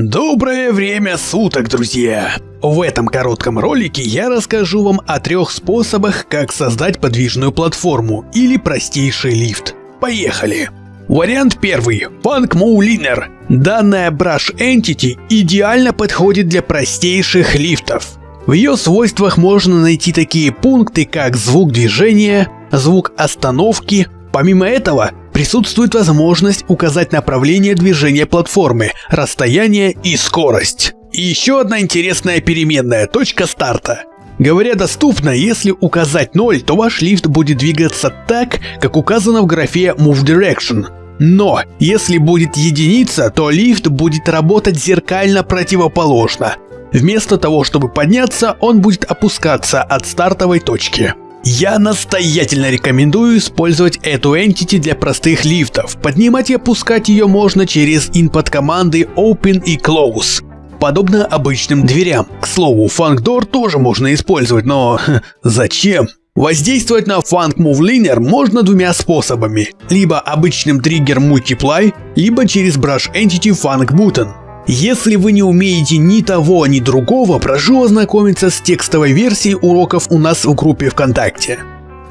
Доброе время суток, друзья! В этом коротком ролике я расскажу вам о трех способах, как создать подвижную платформу или простейший лифт. Поехали! Вариант первый – Funk Mouliner. Данная Brush Entity идеально подходит для простейших лифтов. В ее свойствах можно найти такие пункты, как звук движения, звук остановки. Помимо этого, присутствует возможность указать направление движения платформы, расстояние и скорость. И еще одна интересная переменная – точка старта. Говоря доступно, если указать 0, то ваш лифт будет двигаться так, как указано в графе Move Direction. Но, если будет единица, то лифт будет работать зеркально противоположно. Вместо того, чтобы подняться, он будет опускаться от стартовой точки. Я настоятельно рекомендую использовать эту entity для простых лифтов. Поднимать и опускать ее можно через input команды Open и Close. Подобно обычным дверям. К слову, Funk Door тоже можно использовать, но зачем? Воздействовать на Funk Move Linear можно двумя способами. Либо обычным триггер Multiply, либо через Brush Entity Funk Button. Если вы не умеете ни того, ни другого, прошу ознакомиться с текстовой версией уроков у нас в группе ВКонтакте.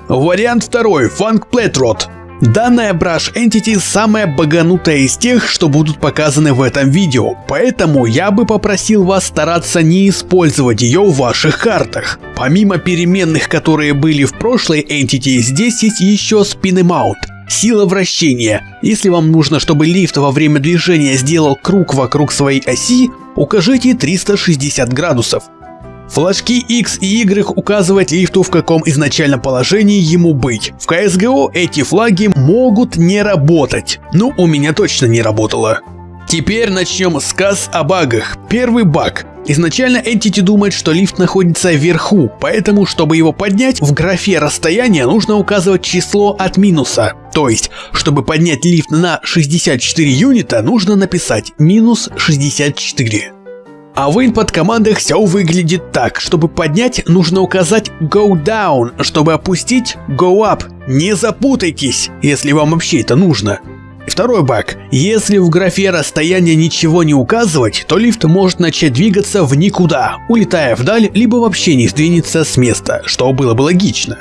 Вариант второй. Funk Pletrot. Данная Brush Entity самая баганутая из тех, что будут показаны в этом видео, поэтому я бы попросил вас стараться не использовать ее в ваших картах. Помимо переменных, которые были в прошлой Entity, здесь есть еще Spin Amount. Сила вращения. Если вам нужно, чтобы лифт во время движения сделал круг вокруг своей оси, укажите 360 градусов. Флажки X и Y указывают лифту в каком изначальном положении ему быть. В CSGO эти флаги могут не работать. Ну, у меня точно не работало. Теперь начнем сказ о багах. Первый баг. Изначально Entity думает, что лифт находится вверху, поэтому, чтобы его поднять, в графе расстояния нужно указывать число от минуса. То есть, чтобы поднять лифт на 64 юнита, нужно написать минус 64. А в input командах все выглядит так. Чтобы поднять, нужно указать go down, чтобы опустить go up. Не запутайтесь, если вам вообще это нужно. Второй баг. Если в графе расстояние ничего не указывать, то лифт может начать двигаться в никуда, улетая вдаль, либо вообще не сдвинется с места, что было бы логично.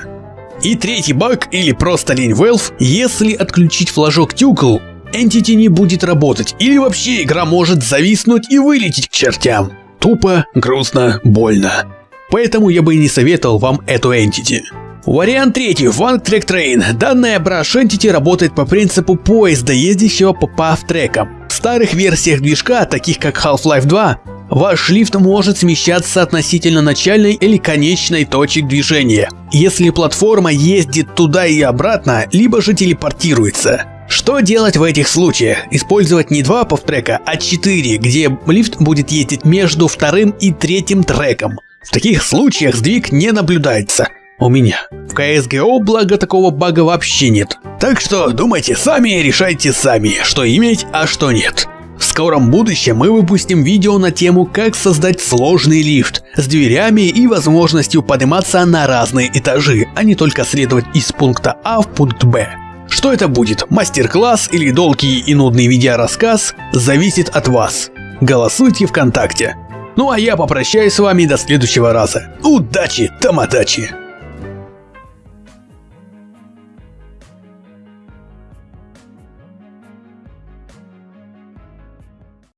И третий баг, или просто лень Valve, если отключить флажок Тюкл, Entity не будет работать, или вообще игра может зависнуть и вылететь к чертям. Тупо, грустно, больно. Поэтому я бы и не советовал вам эту Entity. Вариант третий. One Track Train. Данная Brush Entity работает по принципу поезда, ездящего по пав-трекам. В старых версиях движка, таких как Half-Life 2, ваш лифт может смещаться относительно начальной или конечной точек движения, если платформа ездит туда и обратно, либо же телепортируется. Что делать в этих случаях? Использовать не два павтрека, а четыре, где лифт будет ездить между вторым и третьим треком. В таких случаях сдвиг не наблюдается. У меня. В CSGO, благо, такого бага вообще нет. Так что думайте сами решайте сами, что иметь, а что нет. В скором будущем мы выпустим видео на тему, как создать сложный лифт с дверями и возможностью подниматься на разные этажи, а не только следовать из пункта А в пункт Б. Что это будет, мастер-класс или долгий и нудный видеорассказ, зависит от вас. Голосуйте ВКонтакте. Ну а я попрощаюсь с вами до следующего раза. Удачи, тамадачи!